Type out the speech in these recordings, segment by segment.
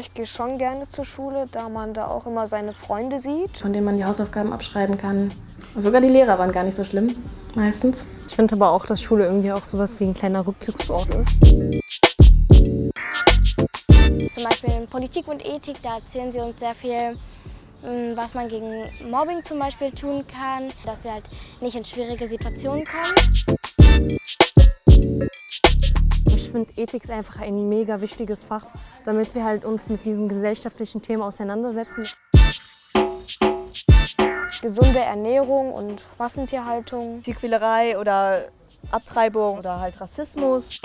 Ich gehe schon gerne zur Schule, da man da auch immer seine Freunde sieht. Von denen man die Hausaufgaben abschreiben kann. Sogar die Lehrer waren gar nicht so schlimm, meistens. Ich finde aber auch, dass Schule irgendwie auch sowas wie ein kleiner Rückzugsort ist. Zum Beispiel in Politik und Ethik, da erzählen sie uns sehr viel, mm, was man gegen Mobbing zum Beispiel tun kann, dass wir halt nicht in schwierige Situationen kommen. Ich finde, Ethik ist einfach ein mega wichtiges Fach, damit wir halt uns mit diesen gesellschaftlichen Themen auseinandersetzen. Gesunde Ernährung und Massentierhaltung. Tierquälerei oder Abtreibung oder halt Rassismus.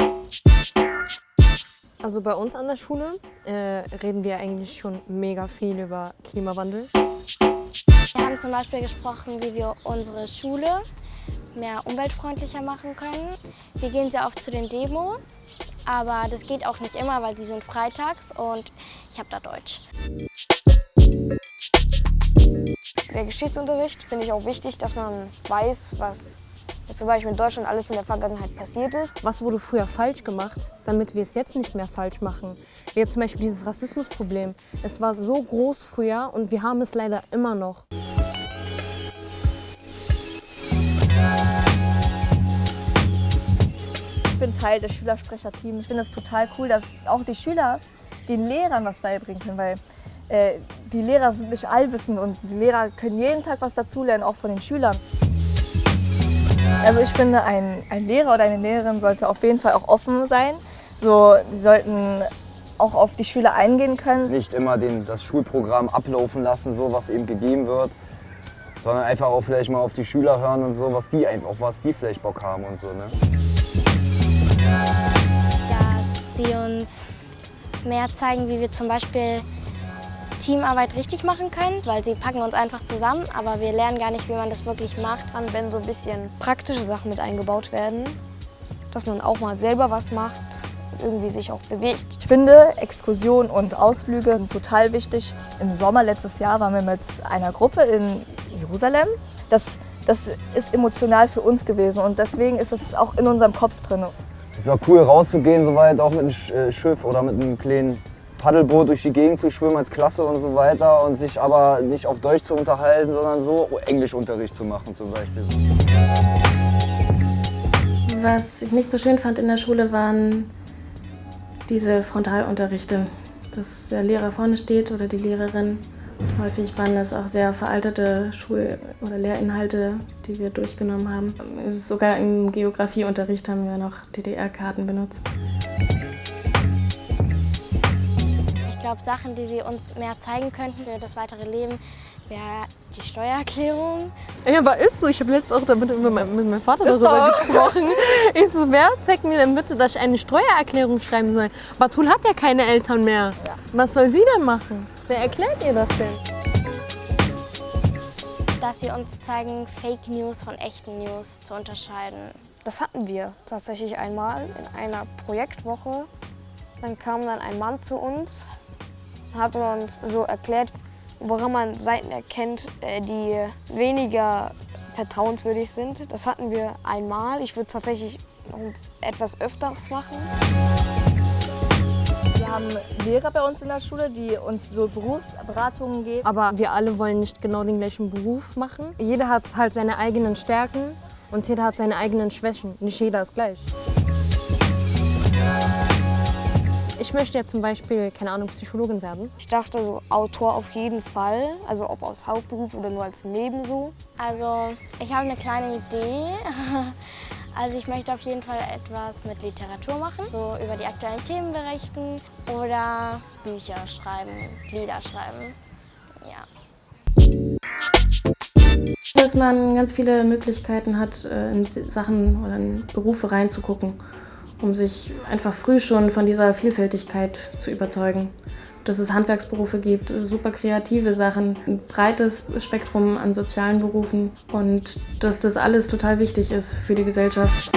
Also bei uns an der Schule äh, reden wir eigentlich schon mega viel über Klimawandel. Wir haben zum Beispiel gesprochen, wie wir unsere Schule mehr umweltfreundlicher machen können. Wir gehen sehr oft zu den Demos, aber das geht auch nicht immer, weil die sind freitags und ich habe da Deutsch. Der Geschichtsunterricht finde ich auch wichtig, dass man weiß, was zum Beispiel in Deutschland alles in der Vergangenheit passiert ist. Was wurde früher falsch gemacht, damit wir es jetzt nicht mehr falsch machen? Wie zum Beispiel dieses Rassismusproblem. Es war so groß früher und wir haben es leider immer noch. Teil des Schülersprecherteams. Ich finde es total cool, dass auch die Schüler den Lehrern was beibringen können, weil äh, die Lehrer sind nicht allwissend und die Lehrer können jeden Tag was dazulernen, auch von den Schülern. Also ich finde, ein, ein Lehrer oder eine Lehrerin sollte auf jeden Fall auch offen sein. So, sie sollten auch auf die Schüler eingehen können. Nicht immer den, das Schulprogramm ablaufen lassen, so was eben gegeben wird, sondern einfach auch vielleicht mal auf die Schüler hören und so, was die auf was die vielleicht Bock haben und so. Ne? Mehr zeigen, wie wir zum Beispiel Teamarbeit richtig machen können, weil sie packen uns einfach zusammen, aber wir lernen gar nicht, wie man das wirklich macht. Dann, wenn so ein bisschen praktische Sachen mit eingebaut werden, dass man auch mal selber was macht, irgendwie sich auch bewegt. Ich finde, Exkursionen und Ausflüge sind total wichtig. Im Sommer letztes Jahr waren wir mit einer Gruppe in Jerusalem. Das, das ist emotional für uns gewesen und deswegen ist es auch in unserem Kopf drin. Es ist auch cool rauszugehen, soweit auch mit einem äh, Schiff oder mit einem kleinen Paddelboot durch die Gegend zu schwimmen als Klasse und so weiter und sich aber nicht auf Deutsch zu unterhalten, sondern so Englischunterricht zu machen zum Beispiel. Was ich nicht so schön fand in der Schule waren diese Frontalunterrichte, dass der Lehrer vorne steht oder die Lehrerin. Häufig waren das auch sehr veraltete Schul- oder Lehrinhalte, die wir durchgenommen haben. Sogar im Geografieunterricht haben wir noch DDR-Karten benutzt. Ich glaube, Sachen, die sie uns mehr zeigen könnten für das weitere Leben, wäre die Steuererklärung. Ja, aber ist so. Ich habe letztens auch damit mit meinem, mit meinem Vater darüber gesprochen. Ich so, wer zeigt mir denn bitte, dass ich eine Steuererklärung schreiben soll? Batul hat ja keine Eltern mehr. Ja. Was soll sie denn machen? Wer erklärt ihr das denn? Dass sie uns zeigen, Fake News von echten News zu unterscheiden. Das hatten wir tatsächlich einmal in einer Projektwoche. Dann kam dann ein Mann zu uns, hat uns so erklärt, woran man Seiten erkennt, äh, die weniger vertrauenswürdig sind. Das hatten wir einmal. Ich würde tatsächlich noch etwas öfters machen. Wir haben Lehrer bei uns in der Schule, die uns so Berufsberatungen geben. Aber wir alle wollen nicht genau den gleichen Beruf machen. Jeder hat halt seine eigenen Stärken und jeder hat seine eigenen Schwächen. Nicht jeder ist gleich. Ich möchte ja zum Beispiel, keine Ahnung, Psychologin werden. Ich dachte so Autor auf jeden Fall, also ob als Hauptberuf oder nur als Nebenso. Also ich habe eine kleine Idee. Also ich möchte auf jeden Fall etwas mit Literatur machen, so über die aktuellen Themen berichten oder Bücher schreiben, Lieder schreiben, ja. Dass man ganz viele Möglichkeiten hat, in Sachen oder in Berufe reinzugucken um sich einfach früh schon von dieser Vielfältigkeit zu überzeugen. Dass es Handwerksberufe gibt, super kreative Sachen, ein breites Spektrum an sozialen Berufen und dass das alles total wichtig ist für die Gesellschaft.